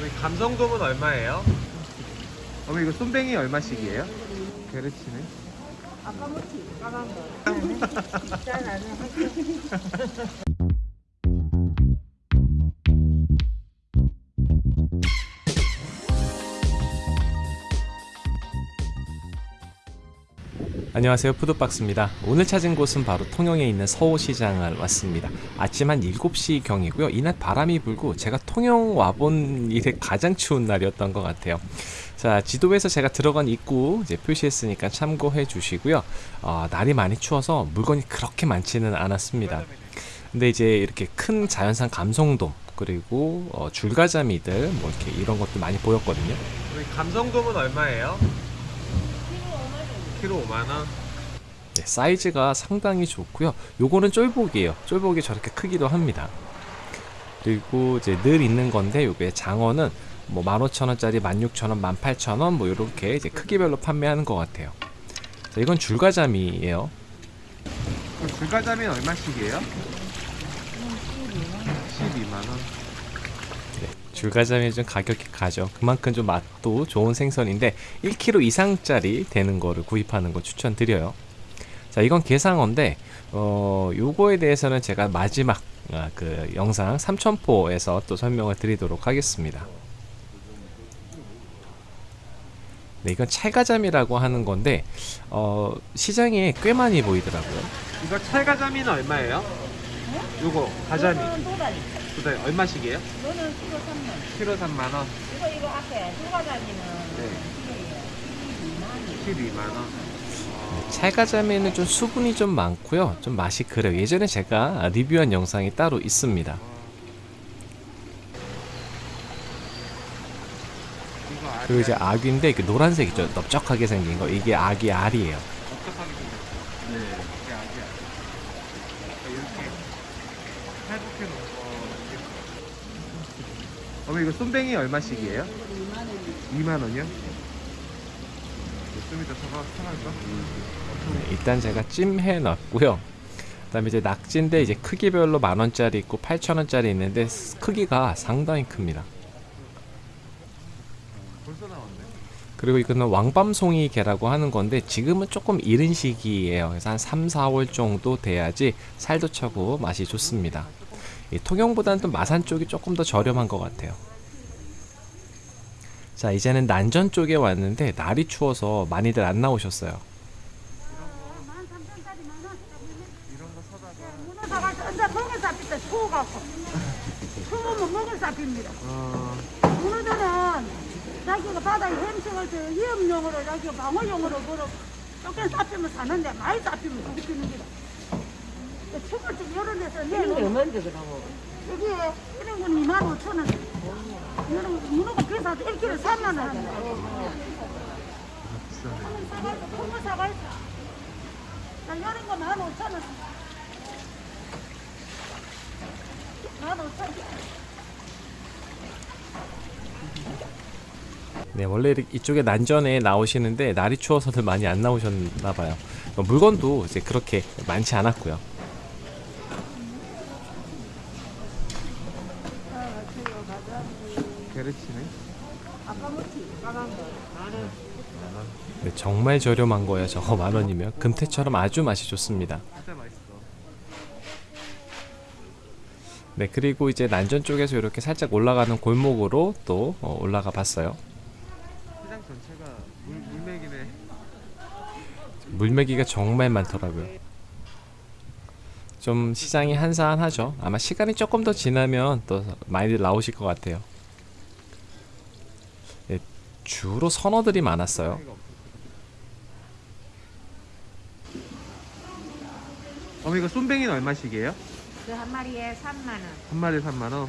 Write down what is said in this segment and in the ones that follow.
우리 감성돔은 얼마예요? 어머 이거 쏨뱅이 얼마씩이에요? 게르치네 아까 먹지 까만 거. 잘 나는 안녕하세요. 푸드박스입니다. 오늘 찾은 곳은 바로 통영에 있는 서호시장을 왔습니다. 아침 한 7시 경이고요. 이날 바람이 불고 제가 통영 와본 일에 가장 추운 날이었던 것 같아요. 자 지도에서 제가 들어간 입구 이제 표시했으니까 참고해 주시고요. 어, 날이 많이 추워서 물건이 그렇게 많지는 않았습니다. 근데 이제 이렇게 큰 자연산 감성돔 그리고 어, 줄가자미들 뭐 이렇게 이런 것도 많이 보였거든요. 감성돔은 얼마예요? 키로 5만원 네, 사이즈가 상당히 좋고요. 요거는 쫄복이에요. 쫄복이 저렇게 크기도 합니다. 그리고 이제 늘 있는 건데 요게 장어는 뭐 15,000원짜리, 16,000원, 18,000원 뭐 요렇게 이제 크기별로 판매하는 것 같아요. 자, 이건 줄가자미예요. 그럼 불가자미는 얼마씩이에요? 줄가자미 좀 가격이 가죠. 그만큼 좀 맛도 좋은 생선인데 1kg 이상짜리 되는 거를 구입하는 거 추천드려요. 자, 이건 게상어인데 어, 요거에 대해서는 제가 마지막 아, 그 영상 삼천포에서 또 설명을 드리도록 하겠습니다. 네, 이건 찰가잠이라고 하는 건데 어, 시장에 꽤 많이 보이더라고요. 이거 찰가자미는 얼마예요? 요거 가자미 도다리. 두달 얼마씩이에요? 너는 키로 3만. 키로 3만 원 이거 이거 앞에 두가자미는 네. 키로예요. 12만 원 찰가자미는 좀 수분이 좀 많고요. 좀 맛이 그래요. 예전에 제가 리뷰한 영상이 따로 있습니다. 그리고 이제 아귀인데 이렇게 노란색이죠. 넓적하게 생긴 거. 이게 아귀 알이에요. 어떡하게 생겼어? 네 이게 아기야 이렇게 팔굽혀 놓은 거 어머 이거 쏨뱅이 얼마씩이에요? 2만 원이요? 좀 이따 사가, 사갈까? 네, 일단 제가 찜해 놨고요. 그다음에 이제 낙지인데 이제 크기별로 만 원짜리 있고 8천 원짜리 있는데 스- 크기가 상당히 큽니다. 벌써 나왔네 그리고 이거는 왕밤송이 개라고 하는 건데 지금은 조금 이른 시기예요. 그래서 한 3, 4월 정도 돼야지 살도 차고 맛이 좋습니다. 이 통영보다는 또 마산 쪽이 조금 더 저렴한 것 같아요. 자 이제는 난전 쪽에 왔는데 날이 추워서 많이들 안 나오셨어요. 문어들은 자기가 바다에 햄식을 때 위험용으로 자기가 방어용으로 걸어 조금 잡히면 사는데 많이 잡히면 죽이는 기다. 죽을 때 이런 데서 내놓으면 얼마인데 그러면? 여기에 이런 건 2만 5천 원. 이런 거 문어가 비싸도 1kg 3만 원 하잖아. 비싸네 사가있어, 큰거 사가있어. 자, 이런 거 1만 5천 원. 1만 5천 원. 네, 원래 이쪽에 난전에 나오시는데 날이 추워서들 많이 안 나오셨나 봐요. 어, 물건도 이제 그렇게 많지 않았고요. 게르치네. 네, 정말 저렴한 거예요. 저거 만 원이면 금태처럼 아주 맛이 좋습니다. 진짜 맛있어 네, 그리고 이제 난전 쪽에서 이렇게 살짝 올라가는 골목으로 또 어, 올라가 봤어요. 시장 전체가 물, 물맥이네 물메기가 정말 많더라고요. 좀 시장이 한산하죠. 아마 시간이 조금 더 지나면 또 많이들 나오실 것 같아요. 네, 주로 선어들이 많았어요. 어머 이거 쏨뱅이는 얼마씩이에요? 그 한 마리에 3만 원. 한 마리에 3만원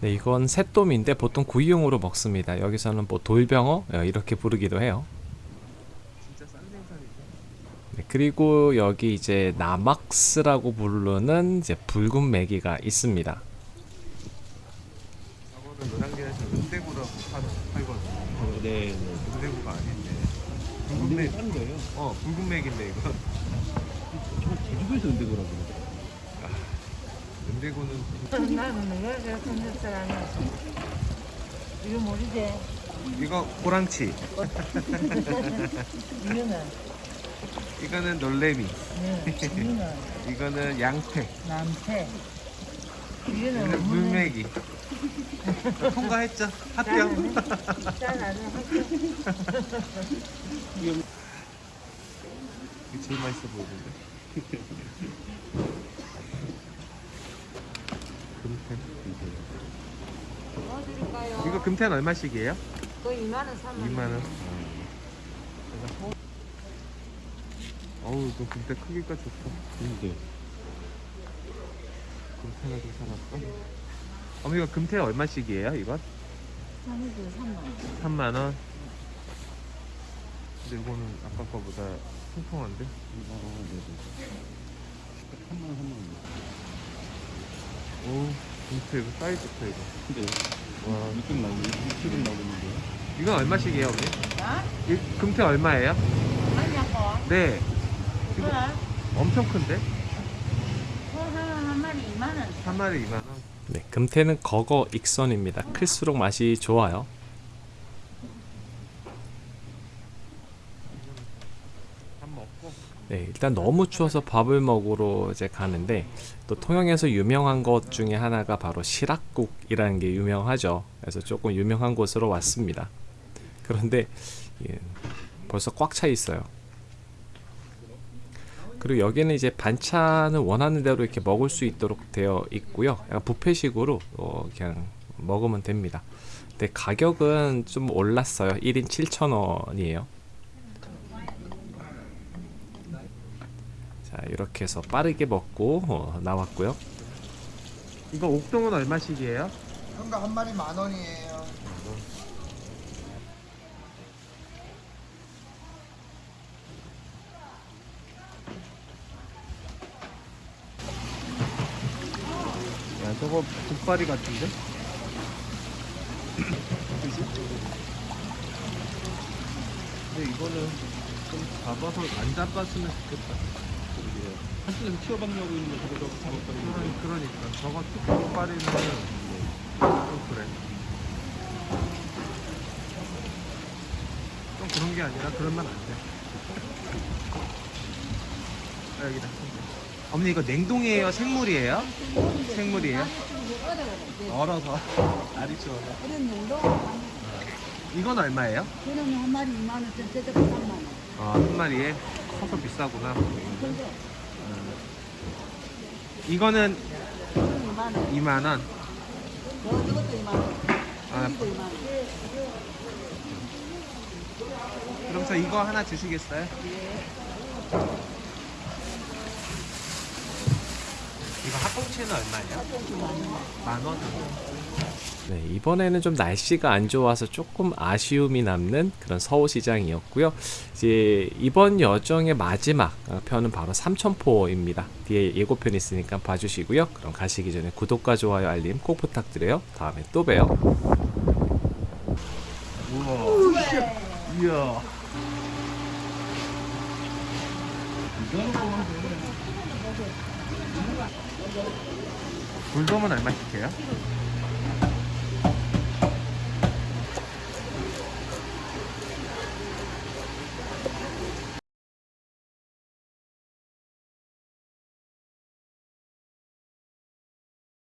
네, 이건 새돔인데 보통 구이용으로 먹습니다. 여기서는 뭐 돌병어 어, 이렇게 부르기도 해요. 네, 그리고 여기 이제 나막스라고 부르는 이제 붉은 메기가 있습니다. 저거는 노량진에서 은대구라고 팔, 팔거든요. 어, 네. 은대구가 아닌데. 붉은 맥싼 거예요. 어 붉은 맥인데 이거. 저 제주도에서 은대구라고 그러더라고요. 군대고는 나는 왜 그렇게 삼겹살 안 해? 이거 모르지? 이거 고랑치. 이거는. 이거는 놀래미. 네, 이거는 이거는 양패 남태. 이거는 이거는 물메기 통과했죠? 합격 이게 제일 맛있어 보이는데 금태 뭐 드릴까요? 이거 금태는 얼마씩이에요? 그 2만 원, 3만 원. 2만 원. 어우, 이거 금태 크기가 좋다. 근데 금태가 좀 살았어. 어머, 이거 금태 얼마씩이에요? 이건? 3만 3만 원. 근데 이거는 아까 거보다 통통한데? 오, 금태 이거 사이즈 좋다 이거. 근데 와, 느낌 나고 느낌 나오는데 이건 얼마씩이에요, 어머니? 원. 이 금태 얼마예요? 아니냐고. 네, 그래? 엄청 큰데? 소한 마리 2만 원. 한 마리 2만 원. 네, 금태는 거거 익선입니다. 클수록 맛이 좋아요. 네, 일단 너무 추워서 밥을 먹으러 이제 가는데 또 통영에서 유명한 것 중에 하나가 바로 시락국이라는 게 유명하죠. 그래서 조금 유명한 곳으로 왔습니다. 그런데 예, 벌써 꽉 차 있어요. 그리고 여기는 이제 반찬을 원하는 대로 이렇게 먹을 수 있도록 되어 있고요. 약간 뷔페식으로 어, 그냥 먹으면 됩니다. 근데 가격은 좀 올랐어요. 1인 7,000원이에요. 자 이렇게 해서 빠르게 먹고 어, 나왔고요. 이거 옥동은 얼마씩이에요? 그런 거한 마리 만 원이에요. 야 저거 국발이 같은데? 근데 이거는 좀 잡아서 안 잡았으면 좋겠다. 한쪽에서 키워박려고 있는 거 저거 작업하는 거 그러니, 그러니까 저거 국발이는 좀 그래. 좀 그런 게 아니라 그러면 안 돼. 아, 여기다. 어머니 이거 냉동이에요? 생물이에요? 생물이에요? 얼어서 알이 추워서. 이건 얼마예요? 그러면 한 마리 2만 원, 전체적 3만 원. 아, 한 마리에 커서 비싸구나. 근데 이거는 그건 2만 원. 2만 원. 저 저것도 2만 원. 아, 이것도 2만 원. 그럼 저 이거 하나 주시겠어요? 이 거 학꽁치는 얼마예요? 만 원. 네, 이번에는 좀 날씨가 안 좋아서 조금 아쉬움이 남는 그런 서울시장이었고요. 이제 이번 여정의 마지막 어, 편은 바로 삼천포입니다. 뒤에 예고편 있으니까 봐주시고요. 그럼 가시기 전에 구독과 좋아요, 알림 꼭 부탁드려요. 다음에 또 봬요. 우와. 이야. 불돔은 얼마 씩 해요?